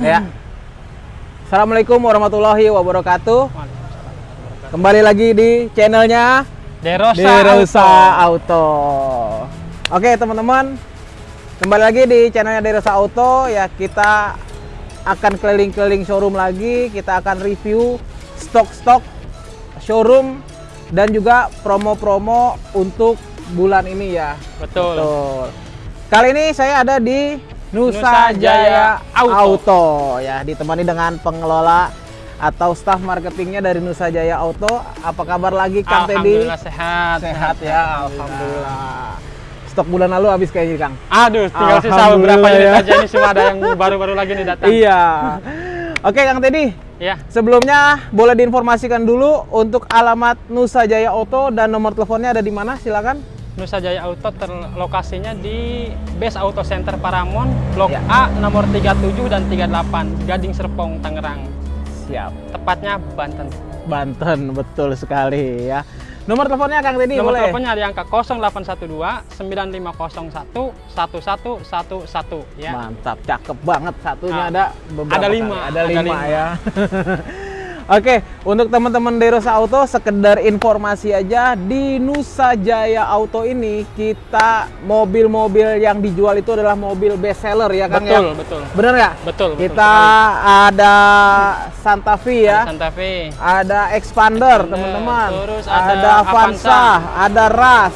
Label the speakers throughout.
Speaker 1: Ya. Assalamualaikum warahmatullahi wabarakatuh. Kembali lagi di channelnya
Speaker 2: Derosa,
Speaker 1: Derosa
Speaker 2: Auto.
Speaker 1: Auto. Oke teman-teman, kembali lagi di channelnya Derosa Auto. Ya kita akan keliling-keliling showroom lagi. Kita akan review stok-stok showroom dan juga promo-promo untuk bulan ini ya.
Speaker 2: Betul.
Speaker 1: Betul. Kali ini saya ada di Nusa, Jaya, Auto.
Speaker 2: Auto.
Speaker 1: ya, ditemani dengan pengelola atau staf marketingnya dari Nusa Jaya Auto. Apa kabar lagi Kang Teddy?
Speaker 2: Alhamdulillah sehat.
Speaker 1: Sehat ya, alhamdulillah. Stok bulan lalu habis kayaknya Kang.
Speaker 2: Aduh, tinggal sisa beberapa unit
Speaker 1: ya.
Speaker 2: aja ini semua ada yang baru-baru lagi nih datang.
Speaker 1: Iya. Oke Kang Teddy,
Speaker 2: Iya.
Speaker 1: sebelumnya boleh diinformasikan dulu untuk alamat Nusa Jaya Auto dan nomor teleponnya ada di mana? Silakan.
Speaker 2: Nusa Jaya Auto terlokasinya di Base Auto Center Paramon, Blok
Speaker 1: Ya.
Speaker 2: A nomor 37 dan 38, Gading Serpong, Tangerang.
Speaker 1: Siap.
Speaker 2: Tepatnya Banten.
Speaker 1: Banten, betul sekali ya. Nomor teleponnya Kang Teddy
Speaker 2: Nomor
Speaker 1: boleh?
Speaker 2: teleponnya di angka 0812 9501 1111 ya.
Speaker 1: Mantap, cakep banget. Satunya
Speaker 2: Ah,
Speaker 1: ada beberapa
Speaker 2: ada
Speaker 1: kali.
Speaker 2: lima,
Speaker 1: Ada,
Speaker 2: ada
Speaker 1: lima,
Speaker 2: lima.
Speaker 1: ya. Oke, untuk teman-teman Derosa Auto, sekedar informasi aja di Nusa Jaya Auto ini kita mobil-mobil yang dijual itu adalah mobil best seller ya Kang
Speaker 2: Betul,
Speaker 1: ya.
Speaker 2: betul.
Speaker 1: Bener nggak?
Speaker 2: Betul, betul
Speaker 1: Kita ada Santa Fe ya.
Speaker 2: Santa Fe.
Speaker 1: Ada Expander,
Speaker 2: Expander,
Speaker 1: teman-teman.
Speaker 2: terus
Speaker 1: ada,
Speaker 2: ada
Speaker 1: Avanza,
Speaker 2: Avanza.
Speaker 1: ada Ras.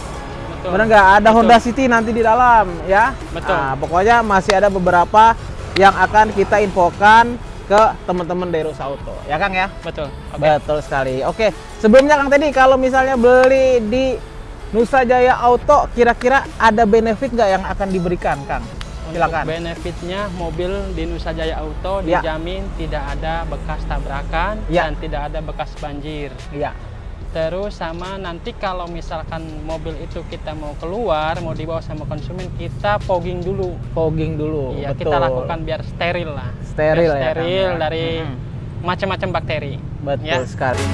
Speaker 2: Betul.
Speaker 1: Bener nggak? Ada
Speaker 2: Betul.
Speaker 1: Honda City nanti di dalam, ya.
Speaker 2: Betul.
Speaker 1: Nah, pokoknya masih ada beberapa yang akan kita infokan ke teman-teman Derosa Auto, ya Kang ya.
Speaker 2: Betul. Oke.
Speaker 1: Betul sekali. Oke, sebelumnya Kang tadi kalau misalnya beli di Nusa Jaya Auto, kira-kira ada benefit nggak yang akan diberikan, Kang?
Speaker 2: Untuk
Speaker 1: Silakan.
Speaker 2: benefitnya mobil di Nusa Jaya Auto
Speaker 1: Ya.
Speaker 2: dijamin tidak ada bekas tabrakan
Speaker 1: Ya.
Speaker 2: dan tidak ada bekas banjir.
Speaker 1: Iya.
Speaker 2: Terus sama nanti kalau misalkan mobil itu kita mau keluar, mau dibawa sama konsumen, kita fogging dulu.
Speaker 1: Fogging dulu.
Speaker 2: Iya,
Speaker 1: betul.
Speaker 2: kita lakukan biar steril lah.
Speaker 1: Steril
Speaker 2: Biar
Speaker 1: ya,
Speaker 2: steril
Speaker 1: ya.
Speaker 2: dari
Speaker 1: Mhm.
Speaker 2: macam-macam bakteri.
Speaker 1: Betul
Speaker 2: Ya.
Speaker 1: sekali.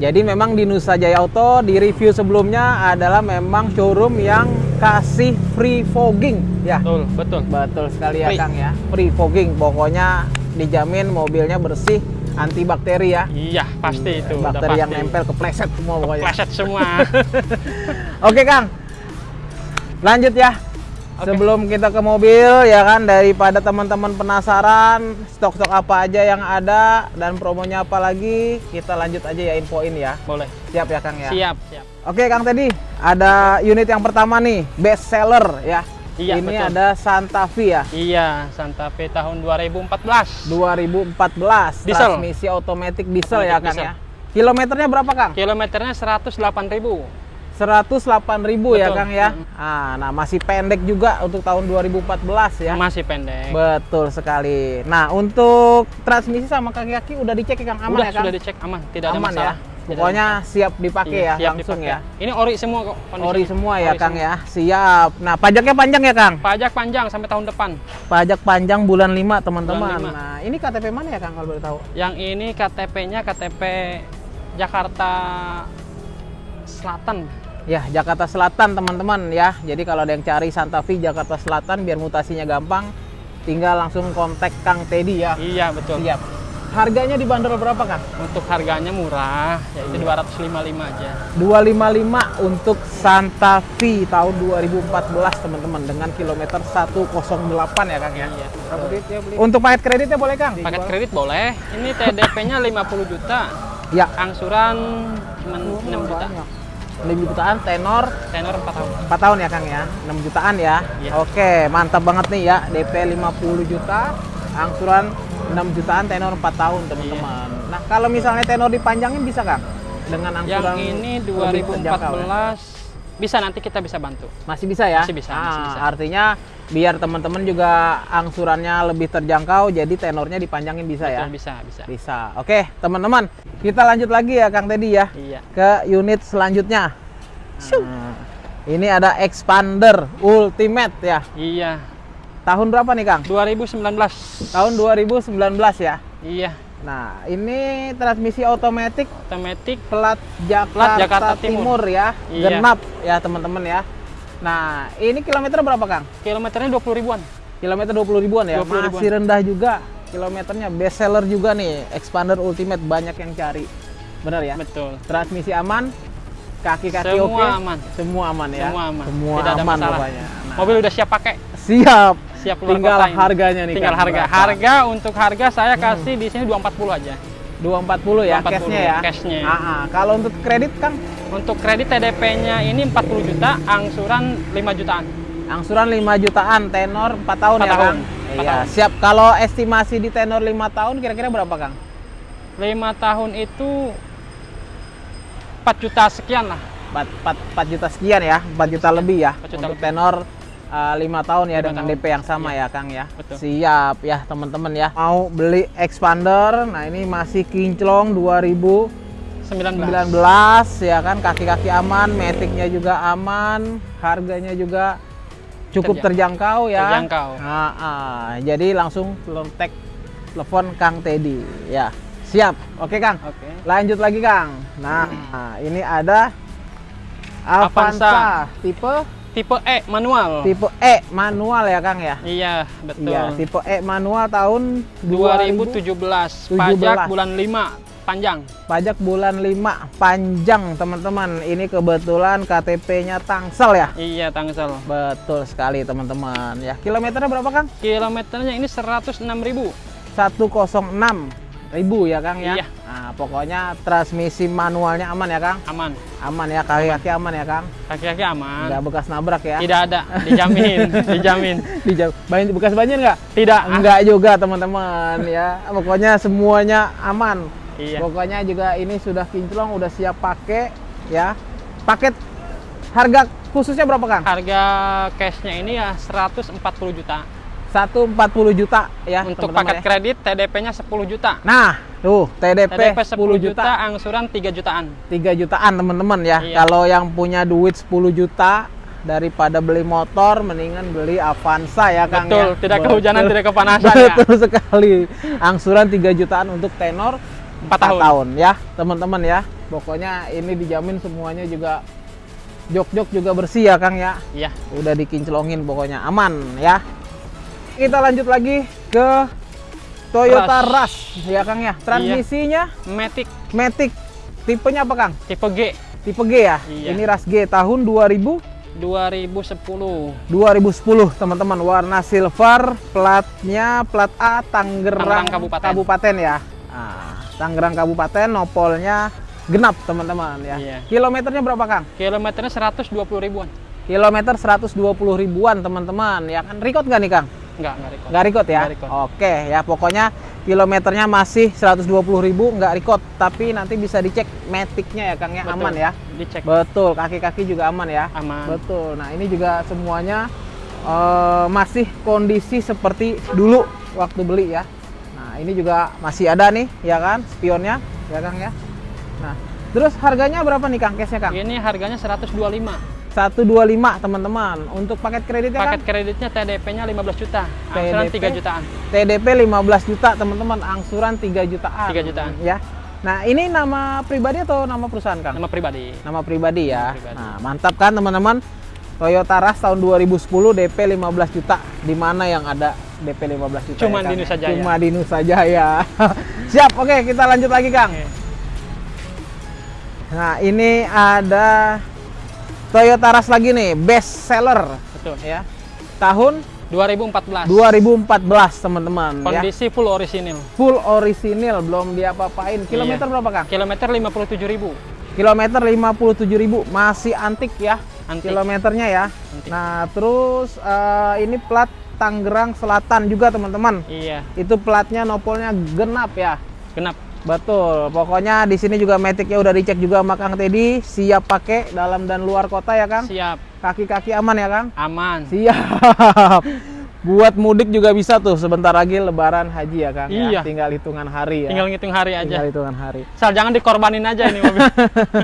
Speaker 1: Jadi memang di Nusa Jaya Auto di review sebelumnya adalah memang showroom yang kasih free fogging ya.
Speaker 2: Betul, betul.
Speaker 1: Betul sekali ya
Speaker 2: Free.
Speaker 1: Kang ya. Free fogging pokoknya dijamin mobilnya bersih antibakteri ya.
Speaker 2: Iya, pasti itu.
Speaker 1: Bakteri yang
Speaker 2: pasti.
Speaker 1: nempel kepleset semua pokoknya.
Speaker 2: Pleset semua.
Speaker 1: Oke Kang. Lanjut ya. Sebelum kita ke mobil ya kan daripada teman-teman penasaran stok-stok apa aja yang ada dan promonya apa lagi, kita lanjut aja ya infoin ya.
Speaker 2: Boleh.
Speaker 1: Siap ya Kang ya.
Speaker 2: Siap, siap.
Speaker 1: Oke Kang tadi ada unit yang pertama nih, best seller ya.
Speaker 2: Iya,
Speaker 1: Ini
Speaker 2: betul.
Speaker 1: ada Santa Fe ya.
Speaker 2: Iya, Santa Fe tahun 2014.
Speaker 1: 2014
Speaker 2: Diesel.
Speaker 1: transmisi otomatis diesel ya
Speaker 2: Otomatis
Speaker 1: Kang
Speaker 2: diesel.
Speaker 1: ya. Kilometernya berapa Kang?
Speaker 2: Kilometernya 108.000.
Speaker 1: 108.000 ya. Kang ya.
Speaker 2: Mm.
Speaker 1: Ah, nah masih pendek juga untuk tahun 2014 ya.
Speaker 2: Masih pendek.
Speaker 1: Betul sekali. Nah, untuk transmisi sama kaki-kaki udah dicek ya Kang aman
Speaker 2: Udah
Speaker 1: ya Kang?
Speaker 2: sudah dicek aman, tidak ada
Speaker 1: aman
Speaker 2: masalah.
Speaker 1: ya.
Speaker 2: Ada
Speaker 1: Pokoknya siap
Speaker 2: masalah.
Speaker 1: dipakai
Speaker 2: Iya,
Speaker 1: ya
Speaker 2: siap
Speaker 1: langsung
Speaker 2: dipakai.
Speaker 1: ya.
Speaker 2: Ini ori semua kok kondisinya.
Speaker 1: Ori semua ya
Speaker 2: Ori
Speaker 1: Kang
Speaker 2: semua.
Speaker 1: ya. Siap. Nah, pajaknya panjang ya Kang?
Speaker 2: Pajak panjang sampai tahun depan.
Speaker 1: Pajak panjang bulan 5 teman-teman. Nah, ini KTP mana ya Kang kalau boleh tahu?
Speaker 2: Yang ini KTP-nya KTP Jakarta Selatan.
Speaker 1: Ya, Jakarta Selatan teman-teman ya. Jadi kalau ada yang cari Santa Fe Jakarta Selatan biar mutasinya gampang, tinggal langsung kontak Kang Teddy ya.
Speaker 2: Iya, betul.
Speaker 1: Siap. Harganya dibanderol berapa Kang?
Speaker 2: Untuk harganya murah, yaitu
Speaker 1: Iya.
Speaker 2: 255 aja.
Speaker 1: 255 untuk Santa Fe tahun 2014 teman-teman dengan kilometer 108 ya Kang ya.
Speaker 2: Iya.
Speaker 1: Ya? Untuk paket kreditnya boleh Kang?
Speaker 2: Paket kredit boleh. Ini TDP-nya 50 juta.
Speaker 1: Ya.
Speaker 2: Angsuran cuma 6 juta.
Speaker 1: Banyak. 6 jutaan tenor
Speaker 2: Tenor 4 tahun.
Speaker 1: 4 tahun ya Kang ya 6 jutaan ya
Speaker 2: Iya.
Speaker 1: Oke mantap banget nih ya DP 50 juta angsuran 6 jutaan tenor 4 tahun teman-teman. Nah kalau misalnya tenor dipanjangin bisa Kang? Dengan
Speaker 2: Yang
Speaker 1: angsuran
Speaker 2: ini
Speaker 1: lebih terjangkau ya?
Speaker 2: 2014 bisa nanti kita bisa bantu.
Speaker 1: Masih bisa ya?
Speaker 2: Masih bisa,
Speaker 1: Ah,
Speaker 2: masih bisa.
Speaker 1: Artinya biar teman-teman juga angsurannya lebih terjangkau, jadi tenornya dipanjangin bisa ya?
Speaker 2: Betul, bisa, bisa.
Speaker 1: Bisa. Oke, teman-teman, kita lanjut lagi ya Kang Teddy ya
Speaker 2: Iya.
Speaker 1: ke unit selanjutnya. Nah, ini ada expander ultimate ya.
Speaker 2: Iya.
Speaker 1: Tahun berapa nih Kang?
Speaker 2: 2019.
Speaker 1: Tahun 2019 ya.
Speaker 2: Iya.
Speaker 1: Nah, ini transmisi otomatis
Speaker 2: Otomatis
Speaker 1: plat Jakarta,
Speaker 2: Jakarta
Speaker 1: Timur.
Speaker 2: Timur.
Speaker 1: ya,
Speaker 2: Iya.
Speaker 1: genap ya teman-teman ya. Nah, ini kilometer berapa Kang?
Speaker 2: kilometernya 20 ribuan.
Speaker 1: Kilometer 20 ribuan ya,
Speaker 2: 20 ribuan.
Speaker 1: masih rendah juga kilometernya. Best seller juga nih, Expander Ultimate banyak yang cari. Benar ya?
Speaker 2: Betul.
Speaker 1: Transmisi aman, kaki-kaki
Speaker 2: Semua
Speaker 1: oke,
Speaker 2: aman.
Speaker 1: semua aman ya.
Speaker 2: Semua aman.
Speaker 1: Semua
Speaker 2: Tidak ada
Speaker 1: aman
Speaker 2: masalah.
Speaker 1: pokoknya. Nah,
Speaker 2: Mobil udah siap pakai.
Speaker 1: siap.
Speaker 2: Siap keluar
Speaker 1: Tinggal
Speaker 2: kota ini.
Speaker 1: harganya nih.
Speaker 2: Tinggal
Speaker 1: Kang,
Speaker 2: harga.
Speaker 1: berapa? Hmm.
Speaker 2: Harga untuk harga saya kasih di sini 240 aja.
Speaker 1: 240 ya
Speaker 2: 240
Speaker 1: cashnya ya.
Speaker 2: cashnya.
Speaker 1: Ah, ah. Kalau untuk kredit Kang,
Speaker 2: Untuk kredit TDP-nya ini 40 juta, angsuran 5 jutaan.
Speaker 1: angsuran 5 jutaan, tenor 4 tahun
Speaker 2: Empat
Speaker 1: ya
Speaker 2: tahun.
Speaker 1: Kang. Iya,
Speaker 2: tahun.
Speaker 1: siap. Kalau estimasi di tenor 5 tahun kira-kira berapa Kang?
Speaker 2: 5 tahun itu 4 juta sekian lah.
Speaker 1: 4, 4, 4 juta sekian ya, 4 juta lebih ya
Speaker 2: 4 juta
Speaker 1: untuk
Speaker 2: lebih.
Speaker 1: tenor uh, 5 tahun ya
Speaker 2: Lima
Speaker 1: dengan
Speaker 2: tahun.
Speaker 1: DP yang sama ya Kang ya.
Speaker 2: Betul.
Speaker 1: Siap ya teman-teman ya. Mau beli expander, nah ini masih kinclong 2019
Speaker 2: 19.
Speaker 1: ya kan, kaki-kaki aman, metiknya juga aman, harganya juga cukup
Speaker 2: Terjang-
Speaker 1: terjangkau ya.
Speaker 2: terjangkau.
Speaker 1: Ah, ah. jadi langsung kontak telepon Kang Teddy ya. Siap. Oke Kang.
Speaker 2: Oke.
Speaker 1: Lanjut lagi Kang. Nah, ini ada Avanza,
Speaker 2: Avanza.
Speaker 1: tipe
Speaker 2: Tipe E manual.
Speaker 1: tipe E manual ya Kang ya.
Speaker 2: Iya, betul.
Speaker 1: Iya, tipe E manual tahun 2000
Speaker 2: 2017.
Speaker 1: 17.
Speaker 2: Pajak bulan 5 panjang.
Speaker 1: pajak bulan 5 panjang teman-teman. Ini kebetulan KTP-nya Tangsel ya.
Speaker 2: Iya, Tangsel.
Speaker 1: Betul sekali teman-teman ya. Kilometernya berapa Kang?
Speaker 2: Kilometernya ini 106.000.
Speaker 1: 106 ribu ya Kang ya.
Speaker 2: Iya.
Speaker 1: Nah, pokoknya transmisi manualnya aman ya Kang.
Speaker 2: Aman.
Speaker 1: Aman ya kaki-kaki aman ya Kang.
Speaker 2: Kaki-kaki aman.
Speaker 1: Nggak bekas nabrak ya.
Speaker 2: Tidak ada, dijamin, dijamin.
Speaker 1: Dijauh. Banyak bekas banjir nggak?
Speaker 2: Tidak.
Speaker 1: Enggak juga teman-teman ya. Pokoknya semuanya aman.
Speaker 2: Iya.
Speaker 1: Pokoknya juga ini sudah kinclong, udah siap pakai ya. Paket harga khususnya berapa Kang?
Speaker 2: Harga cashnya ini ya 140 juta.
Speaker 1: 140 juta ya
Speaker 2: Untuk
Speaker 1: teman-teman
Speaker 2: paket
Speaker 1: ya.
Speaker 2: kredit TDP-nya 10 juta.
Speaker 1: Nah, tuh TDP,
Speaker 2: TDP
Speaker 1: 10 juta,
Speaker 2: angsuran 3 jutaan.
Speaker 1: 3 jutaan teman-teman ya.
Speaker 2: Iya.
Speaker 1: Kalau yang punya duit 10 juta daripada beli motor mendingan beli Avanza ya Kang
Speaker 2: Betul,
Speaker 1: ya.
Speaker 2: tidak
Speaker 1: Betul.
Speaker 2: kehujanan, tidak kepanasan ya.
Speaker 1: Betul sekali. Angsuran 3 jutaan untuk tenor 4
Speaker 2: Empat tahun.
Speaker 1: tahun. ya, teman-teman ya. Pokoknya ini dijamin semuanya juga jok-jok juga bersih ya Kang ya.
Speaker 2: Iya.
Speaker 1: Udah dikinclongin pokoknya aman ya. Kita lanjut lagi ke Toyota Rush, ya Kang ya. Transmisinya
Speaker 2: Matic
Speaker 1: Matic. Tipenya apa Kang?
Speaker 2: tipe G
Speaker 1: Tipe G ya.
Speaker 2: Iya.
Speaker 1: Ini Rush G tahun 2000
Speaker 2: 2010.
Speaker 1: 2010 teman-teman warna silver platnya plat A Tangerang,
Speaker 2: Tangerang Kabupaten.
Speaker 1: Kabupaten ya nah, Tangerang Kabupaten nopolnya genap teman-teman ya
Speaker 2: Iya.
Speaker 1: kilometernya berapa Kang?
Speaker 2: Kilometernya 120 ribuan.
Speaker 1: kilometer 120 ribuan teman-teman ya kan record nggak nih Kang?
Speaker 2: Enggak, enggak record.
Speaker 1: nggak record ya?
Speaker 2: Nggak record.
Speaker 1: oke ya pokoknya kilometernya masih 120 ribu nggak record tapi nanti bisa dicek metiknya ya Kang ya
Speaker 2: Betul.
Speaker 1: aman ya
Speaker 2: Dicek.
Speaker 1: betul kaki-kaki juga aman ya
Speaker 2: Aman.
Speaker 1: Betul. Nah, ini juga semuanya eh, masih kondisi seperti dulu waktu beli ya. Nah, ini juga masih ada nih, ya kan, spionnya, ya Kang ya. Nah, terus harganya berapa nih Kang case-nya Kang?
Speaker 2: Ini harganya 125.
Speaker 1: 125 teman-teman. Untuk paket kreditnya
Speaker 2: Paket
Speaker 1: Kang?
Speaker 2: kreditnya TDP-nya 15 juta. Angsuran
Speaker 1: TDP?
Speaker 2: 3 jutaan.
Speaker 1: TDP 15 juta teman-teman, angsuran 3 jutaan.
Speaker 2: 3 jutaan.
Speaker 1: Ya. Nah, ini nama pribadi atau nama perusahaan Kang?
Speaker 2: Nama pribadi.
Speaker 1: Nama pribadi ya.
Speaker 2: Nama pribadi.
Speaker 1: Nah, mantap kan teman-teman? Toyota Rush tahun 2010 DP 15 juta. Di mana yang ada DP 15 juta?
Speaker 2: Cuma
Speaker 1: ya,
Speaker 2: di Nusa Jaya.
Speaker 1: Cuma di Nusa Jaya. Siap. Oke, kita lanjut lagi, Kang.
Speaker 2: Oke.
Speaker 1: Nah, ini ada Toyota Rush lagi nih, best seller
Speaker 2: Betul.
Speaker 1: ya. Tahun
Speaker 2: 2014.
Speaker 1: 2014, teman-teman ya.
Speaker 2: Kondisi full orisinil.
Speaker 1: Full orisinil, belum diapa-apain. Kilometer
Speaker 2: Iya.
Speaker 1: berapa, Kang?
Speaker 2: Kilometer 57.000.
Speaker 1: Kilometer 57.000, masih antik ya.
Speaker 2: Antik.
Speaker 1: Kilometernya ya.
Speaker 2: Antik.
Speaker 1: Nah, terus eh, ini plat Tangerang Selatan juga teman-teman.
Speaker 2: Iya,
Speaker 1: Itu platnya nopolnya genap ya.
Speaker 2: genap.
Speaker 1: Betul. Pokoknya di sini juga metiknya udah dicek juga sama Kang Teddy, siap pakai dalam dan luar kota ya Kang.
Speaker 2: Siap,
Speaker 1: Kaki-kaki aman ya Kang.
Speaker 2: aman.
Speaker 1: Siap. Buat mudik juga bisa tuh sebentar lagi lebaran haji ya Kang ya.
Speaker 2: Iya.
Speaker 1: Tinggal hitungan hari ya.
Speaker 2: Tinggal ngitung hari aja.
Speaker 1: Tinggal hitungan hari.
Speaker 2: Asal jangan dikorbanin aja ini mobil.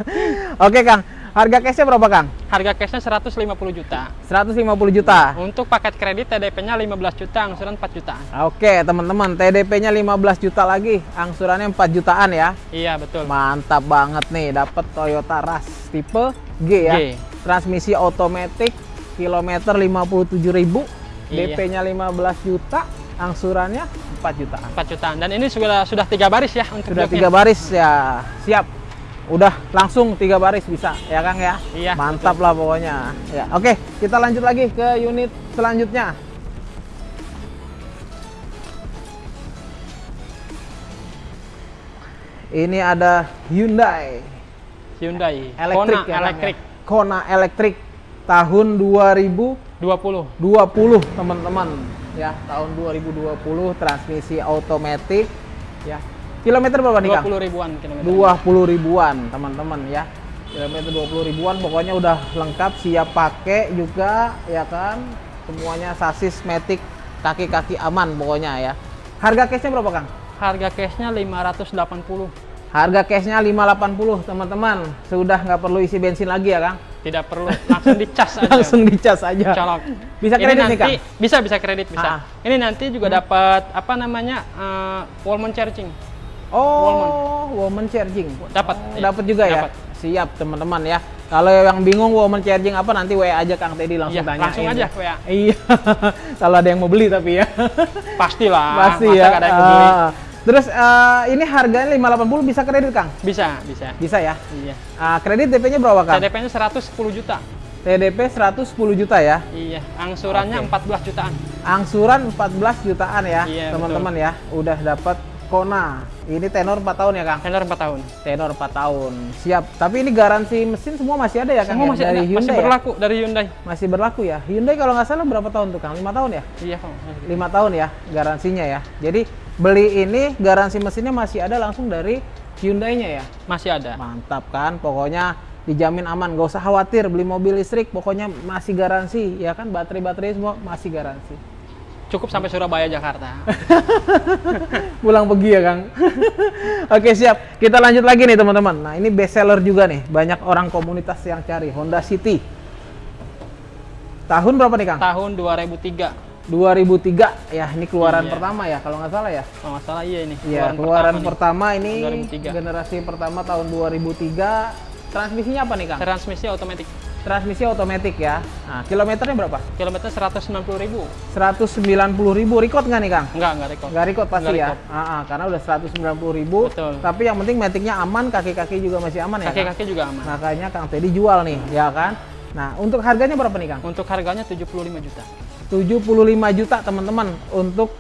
Speaker 1: Oke Kang, harga cashnya berapa Kang?
Speaker 2: Harga cashnya 150 juta.
Speaker 1: 150 juta.
Speaker 2: Untuk paket kredit TDP-nya 15 juta, angsuran 4 jutaan.
Speaker 1: Oke teman-teman, TDP-nya 15 juta lagi, angsurannya 4 jutaan ya.
Speaker 2: Iya, betul.
Speaker 1: Mantap banget nih, dapat Toyota Rush tipe G ya.
Speaker 2: G.
Speaker 1: Transmisi otomatis, kilometer 57.000,
Speaker 2: Iya.
Speaker 1: DP-nya 15 juta, angsurannya 4 jutaan.
Speaker 2: 4 jutaan. Dan ini sudah sudah tiga baris ya untuk
Speaker 1: Sudah tiga baris ya, siap. Udah langsung tiga baris bisa ya Kang ya.
Speaker 2: Iya,
Speaker 1: Mantap lah pokoknya. Ya, oke, kita lanjut lagi ke unit selanjutnya. Ini ada Hyundai
Speaker 2: Hyundai
Speaker 1: elektrik
Speaker 2: Kona
Speaker 1: ya, ya?
Speaker 2: elektrik
Speaker 1: Kona elektrik tahun 2020
Speaker 2: 20.
Speaker 1: teman-teman ya tahun 2020 transmisi otomatis ya kilometer berapa nih Kang?
Speaker 2: 20 ribuan kilometer.
Speaker 1: 20 ribuan teman-teman ya kilometer 20 ribuan pokoknya udah lengkap siap pakai juga ya kan semuanya sasis matic kaki-kaki aman pokoknya ya harga cashnya berapa Kang?
Speaker 2: Harga cashnya 580.
Speaker 1: harga cashnya 580 teman-teman sudah nggak perlu isi bensin lagi ya Kang
Speaker 2: Tidak perlu langsung dicas aja.
Speaker 1: langsung dicas aja
Speaker 2: colok.
Speaker 1: Bisa kredit nih,
Speaker 2: nanti,
Speaker 1: Kang?
Speaker 2: Bisa bisa kredit bisa.
Speaker 1: Ah.
Speaker 2: Ini nanti juga dapat apa namanya? eh, Wallman charging.
Speaker 1: Oh woman charging
Speaker 2: Dapat.
Speaker 1: Oh,
Speaker 2: iya.
Speaker 1: dapat juga ya siap teman-teman ya kalau yang bingung woman charging apa nanti WA aja Kang Teddy langsung
Speaker 2: Iya,
Speaker 1: tanya
Speaker 2: langsung aja WA.
Speaker 1: iya kalau ada yang mau beli tapi ya
Speaker 2: Pastilah.
Speaker 1: pasti
Speaker 2: masa
Speaker 1: ya
Speaker 2: ada yang mau beli.
Speaker 1: Ah. terus eh, ini harganya 580 bisa kredit Kang
Speaker 2: Bisa, bisa.
Speaker 1: bisa ya
Speaker 2: Iya.
Speaker 1: Ah, kredit DP-nya berapa Kang
Speaker 2: TDP-nya 110 juta.
Speaker 1: TDP 110 juta ya
Speaker 2: Iya, angsurannya
Speaker 1: Oke.
Speaker 2: 14 jutaan.
Speaker 1: angsuran 14 jutaan ya
Speaker 2: Iya,
Speaker 1: teman-teman ya udah dapat Kona. Ini tenor 4 tahun ya Kang?
Speaker 2: Tenor 4 tahun.
Speaker 1: tenor 4 tahun. Siap. Tapi ini garansi mesin semua masih ada ya Kang
Speaker 2: Semua
Speaker 1: ya?
Speaker 2: masih
Speaker 1: dari
Speaker 2: ada,
Speaker 1: Hyundai
Speaker 2: masih
Speaker 1: ya?
Speaker 2: berlaku dari Hyundai.
Speaker 1: masih berlaku ya? Hyundai kalau nggak salah berapa tahun tuh Kang? 5 tahun ya?
Speaker 2: Iya, Kang.
Speaker 1: 5 tahun ya garansinya ya? Jadi beli ini garansi mesinnya masih ada langsung dari Hyundai-nya ya?
Speaker 2: Masih ada.
Speaker 1: mantap kan? Pokoknya dijamin aman. Gak usah khawatir beli mobil listrik pokoknya masih garansi ya kan? Baterai-baterai semua masih garansi
Speaker 2: Cukup sampai Surabaya, Jakarta.
Speaker 1: pulang pergi ya Kang oke siap kita lanjut lagi nih teman-teman nah ini best seller juga nih banyak orang komunitas yang cari Honda City tahun berapa nih Kang?
Speaker 2: Tahun 2003.
Speaker 1: 2003 ya ini keluaran
Speaker 2: Iya.
Speaker 1: pertama ya kalau nggak salah ya
Speaker 2: Kalau nggak salah iya ini.
Speaker 1: Iya keluaran
Speaker 2: pertama nih.
Speaker 1: pertama, ini
Speaker 2: 2003.
Speaker 1: generasi pertama tahun 2003 transmisinya apa nih Kang?
Speaker 2: Transmisi otomatis.
Speaker 1: Transmisi otomatis ya nah kilometernya berapa?
Speaker 2: Kilometer 190 ribu.
Speaker 1: 190 ribu record nggak nih Kang?
Speaker 2: Enggak, enggak rekor.
Speaker 1: Nggak record pasti
Speaker 2: Nggak
Speaker 1: ya
Speaker 2: record.
Speaker 1: Ah, ah, karena udah 190 ribu
Speaker 2: Betul.
Speaker 1: tapi yang penting metiknya aman kaki-kaki juga masih aman ya Kang?
Speaker 2: Kaki-kaki juga aman.
Speaker 1: Makanya Kang Teddy jual nih, ya kan? Nah, untuk harganya berapa nih, Kang?
Speaker 2: Untuk harganya 75 juta.
Speaker 1: 75 juta, teman-teman, untuk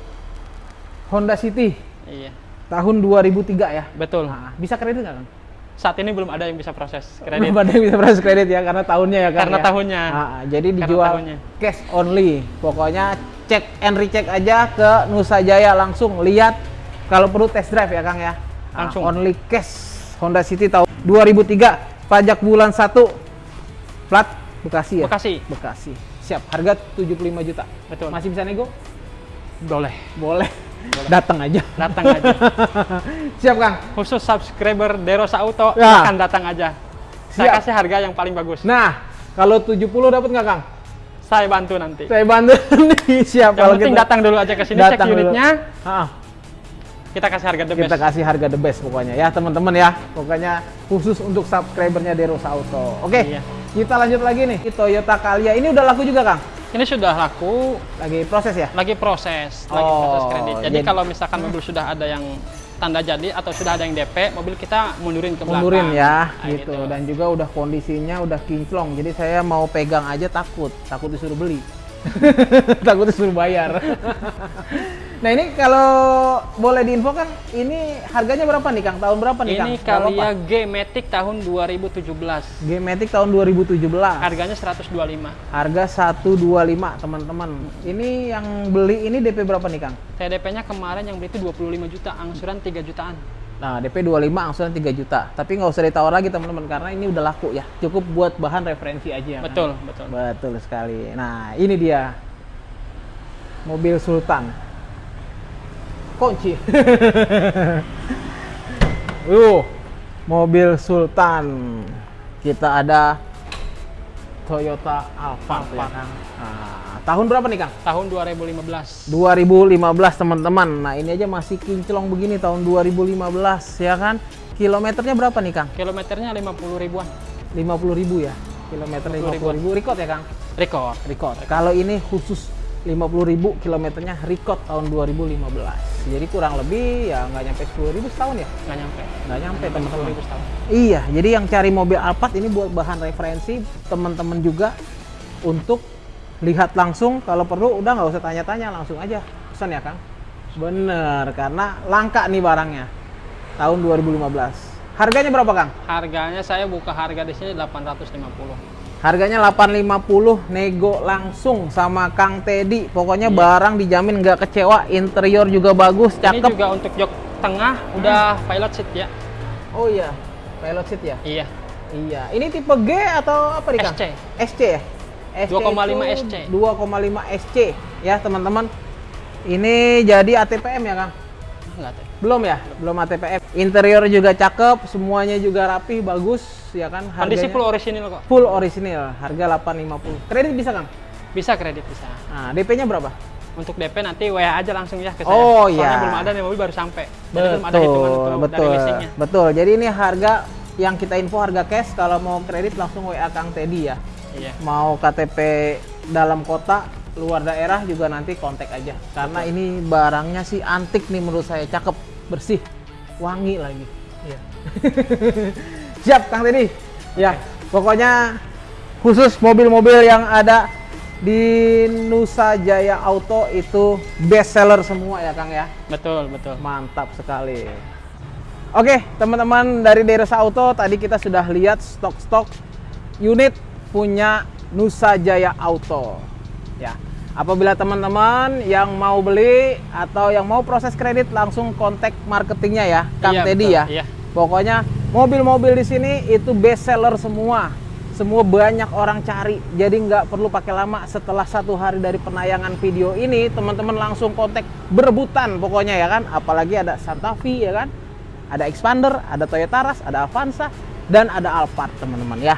Speaker 1: Honda City
Speaker 2: Iya.
Speaker 1: tahun 2003 ya.
Speaker 2: Betul.
Speaker 1: Nah, bisa kredit nggak, Kang?
Speaker 2: Saat ini belum ada yang bisa proses kredit.
Speaker 1: Belum ada yang bisa proses kredit ya, karena tahunnya ya, Kang.
Speaker 2: Karena
Speaker 1: ya?
Speaker 2: tahunnya.
Speaker 1: Ah, ah, jadi dijual
Speaker 2: tahunnya.
Speaker 1: cash only. Pokoknya cek and recheck aja ke Nusa Jaya langsung lihat kalau perlu test drive ya, Kang ya. Ah,
Speaker 2: Langsung.
Speaker 1: only cash Honda City tahun 2003, pajak bulan 1 plat Bekasi ya.
Speaker 2: Bekasi.
Speaker 1: Bekasi. Siap, harga 75 juta.
Speaker 2: Betul.
Speaker 1: Masih bisa nego?
Speaker 2: Boleh.
Speaker 1: Boleh. Datang aja.
Speaker 2: Datang aja.
Speaker 1: Siap, Kang.
Speaker 2: Khusus subscriber Derosa Auto
Speaker 1: Ya.
Speaker 2: akan datang aja. Saya
Speaker 1: Siap.
Speaker 2: kasih harga yang paling bagus.
Speaker 1: Nah, kalau 70 dapat nggak, Kang?
Speaker 2: Saya bantu nanti.
Speaker 1: Saya bantu nih. Siap
Speaker 2: Yang penting datang dulu aja ke sini cek
Speaker 1: Datang dulu.
Speaker 2: unitnya. Kita kasih harga the
Speaker 1: kita
Speaker 2: best.
Speaker 1: kasih harga the best pokoknya ya, teman-teman ya. Pokoknya khusus untuk subscribernya Derosa Auto. Oke.
Speaker 2: Iya.
Speaker 1: Kita lanjut lagi nih. Toyota Calya ini udah laku juga, Kang?
Speaker 2: Ini sudah laku,
Speaker 1: Lagi proses ya?
Speaker 2: lagi proses, lagi
Speaker 1: Oh,
Speaker 2: proses kredit. Jadi,
Speaker 1: jadi-
Speaker 2: kalau misalkan mobil sudah ada yang tanda jadi atau sudah ada yang DP, mobil kita mundurin ke belakang.
Speaker 1: Mundurin ya,
Speaker 2: Nah,
Speaker 1: gitu. Dan juga udah kondisinya udah kinclong. Jadi saya mau pegang aja takut, takut disuruh beli. Takutnya suruh bayar. nah ini kalau boleh diinfokan, ini harganya berapa nih Kang? Tahun berapa nih Kang?
Speaker 2: Ini
Speaker 1: Nggak apa-apa.
Speaker 2: Kalia G-Matic tahun 2017.
Speaker 1: G-Matic tahun 2017.
Speaker 2: Harganya 125.
Speaker 1: Harga 125 teman-teman. Ini yang beli ini DP berapa nih Kang?
Speaker 2: TDP-nya kemarin yang beli itu 25 juta, angsuran 3 jutaan.
Speaker 1: Nah, DP 25 angsuran 3 juta. Tapi nggak usah ditawar lagi teman-teman karena ini udah laku ya. Cukup buat bahan referensi aja. kan?
Speaker 2: Betul, betul.
Speaker 1: Betul sekali. Nah, ini dia mobil Sultan. Kunci. uh, mobil Sultan. Kita ada Toyota Alphard ya
Speaker 2: Alphard.
Speaker 1: kan. Nah, tahun berapa nih Kang?
Speaker 2: Tahun 2015.
Speaker 1: 2015 teman-teman. Nah, ini aja masih kinclong begini tahun 2015 ya kan. Kilometernya berapa nih Kang?
Speaker 2: Kilometernya 50 ribuan.
Speaker 1: 50 ribu ya. Kilometer
Speaker 2: 50
Speaker 1: 50 ribu. Record ya Kang?
Speaker 2: Record.
Speaker 1: Record. Kalau ini khusus 50 ribu kilometernya record tahun 2015. Jadi kurang lebih ya nggak nyampe 10 ribu setahun ya?
Speaker 2: Nggak nyampe.
Speaker 1: Nggak nyampe
Speaker 2: 50
Speaker 1: teman-teman. Iya, jadi yang cari mobil Alphard ini buat bahan referensi teman-teman juga untuk lihat langsung kalau perlu udah nggak usah tanya-tanya langsung aja pesan ya Kang. Bener, karena langka nih barangnya tahun 2015. Harganya berapa Kang?
Speaker 2: Harganya saya buka harga di sini 850.
Speaker 1: Harganya 850 nego langsung sama Kang Teddy. Pokoknya
Speaker 2: Iya.
Speaker 1: barang dijamin nggak kecewa, interior juga bagus,
Speaker 2: Ini
Speaker 1: cakep.
Speaker 2: juga untuk jok tengah udah pilot seat ya.
Speaker 1: Oh iya, pilot seat ya?
Speaker 2: Iya.
Speaker 1: Iya. Ini tipe G atau apa nih Kang?
Speaker 2: SC.
Speaker 1: SC ya? SC
Speaker 2: 2,5
Speaker 1: itu
Speaker 2: SC.
Speaker 1: 2,5 SC ya teman-teman. Ini jadi ATPM ya Kang?
Speaker 2: Enggak.
Speaker 1: Belum ya? Belum ATPM. Interior juga cakep, semuanya juga rapih, bagus ya kan?
Speaker 2: Kondisi
Speaker 1: Harganya
Speaker 2: full original kok.
Speaker 1: full original, harga 850. Kredit bisa Kang?
Speaker 2: Bisa kredit bisa.
Speaker 1: Nah, DP-nya berapa?
Speaker 2: Untuk DP nanti WA aja langsung ya ke saya.
Speaker 1: Oh,
Speaker 2: Soalnya
Speaker 1: iya.
Speaker 2: belum ada nih mobil baru sampai. Jadi belum ada hitungan
Speaker 1: Betul,
Speaker 2: untuk
Speaker 1: betul,
Speaker 2: dari leasingnya.
Speaker 1: betul. Jadi ini harga yang kita info harga cash kalau mau kredit langsung WA Kang Teddy ya.
Speaker 2: Iya.
Speaker 1: Mau KTP dalam kota, luar daerah juga nanti kontak aja. Karena ini barangnya sih antik nih menurut saya, cakep, bersih, wangi lagi. Iya. Siap Kang Teddy. Ya, pokoknya khusus mobil-mobil yang ada di Nusa Jaya Auto itu best seller semua ya Kang ya.
Speaker 2: Betul, betul.
Speaker 1: Mantap sekali. Oke, teman-teman dari Deresa Auto tadi kita sudah lihat stok-stok unit punya Nusa Jaya Auto. Ya. Apabila teman-teman yang mau beli atau yang mau proses kredit langsung kontak marketingnya ya, Kang
Speaker 2: Iya,
Speaker 1: Teddy
Speaker 2: betul.
Speaker 1: ya.
Speaker 2: Iya.
Speaker 1: Pokoknya mobil-mobil di sini itu best seller semua. Semua banyak orang cari. Jadi nggak perlu pakai lama. Setelah satu hari dari penayangan video ini, teman-teman langsung kontak berebutan pokoknya ya kan. Apalagi ada Santa Fe ya kan. Ada Expander, ada Toyota Rush, ada Avanza, dan ada Alphard teman-teman ya.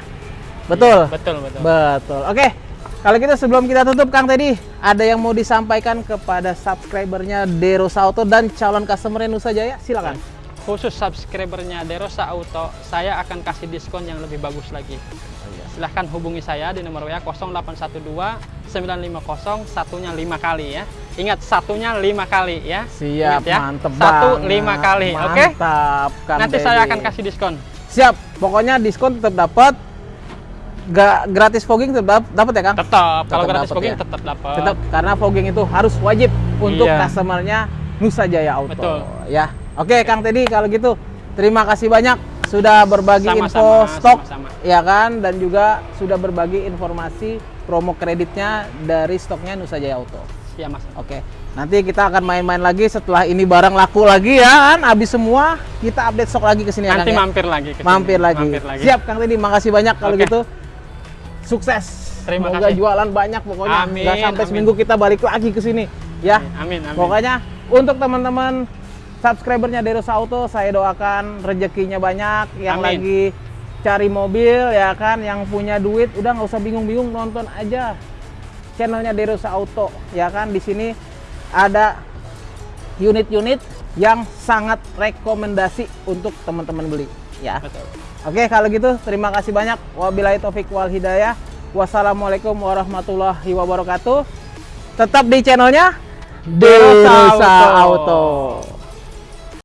Speaker 1: Betul.
Speaker 2: Betul, betul.
Speaker 1: Betul. Oke. Kalau gitu sebelum kita tutup Kang Teddy, ada yang mau disampaikan kepada subscribernya Derosa Auto dan calon customer Nusa Jaya? Silakan.
Speaker 2: Khusus subscribernya Derosa Auto, saya akan kasih diskon yang lebih bagus lagi. Silahkan hubungi saya di nomor WA 0812 950 satunya 5 kali ya. Ingat satunya 5 kali ya.
Speaker 1: Siap,
Speaker 2: Ingat ya.
Speaker 1: mantep
Speaker 2: Satu
Speaker 1: banget.
Speaker 2: lima kali, oke?
Speaker 1: Mantap, Kang
Speaker 2: Nanti saya akan kasih diskon.
Speaker 1: Siap, pokoknya diskon tetap dapat. Gak gratis fogging tetap dapat ya, Kang?
Speaker 2: Tetap, kalau gratis
Speaker 1: dapet
Speaker 2: booking
Speaker 1: ya.
Speaker 2: tetap dapat.
Speaker 1: Tetap karena fogging itu harus wajib untuk
Speaker 2: Iya.
Speaker 1: customernya Nusa Jaya Auto.
Speaker 2: Betul.
Speaker 1: Ya. Oke, Kang Teddy kalau gitu terima kasih banyak sudah berbagi
Speaker 2: Sama-sama,
Speaker 1: info stok
Speaker 2: sama-sama.
Speaker 1: ya kan dan juga sudah berbagi informasi promo kreditnya dari stoknya Nusa Jaya Auto.
Speaker 2: Iya, Mas.
Speaker 1: Oke, nanti kita akan main-main lagi setelah ini barang laku lagi ya kan, habis semua kita update stok lagi ke sini ya,
Speaker 2: Nanti
Speaker 1: Kang, ya?
Speaker 2: mampir lagi ke sini.
Speaker 1: mampir lagi.
Speaker 2: Mampir lagi.
Speaker 1: Siap Kang Teddy, makasih banyak kalau
Speaker 2: Oke.
Speaker 1: gitu. Sukses.
Speaker 2: Terima
Speaker 1: Semoga
Speaker 2: kasih.
Speaker 1: jualan banyak pokoknya.
Speaker 2: Amin,
Speaker 1: Nggak sampai
Speaker 2: amin.
Speaker 1: seminggu kita balik lagi ke sini ya.
Speaker 2: Amin, amin.
Speaker 1: Pokoknya untuk teman-teman subscribernya Derosa Auto, saya doakan rezekinya banyak yang
Speaker 2: Amin.
Speaker 1: lagi cari mobil ya kan, yang punya duit udah nggak usah bingung-bingung nonton aja channelnya Derosa Auto ya kan di sini ada unit-unit yang sangat rekomendasi untuk teman-teman beli ya.
Speaker 2: Betul.
Speaker 1: Oke, kalau gitu terima kasih banyak. Wabillahi taufik wal hidayah. Wassalamualaikum warahmatullahi wabarakatuh. Tetap di channelnya Derosa
Speaker 2: Auto.
Speaker 1: Auto.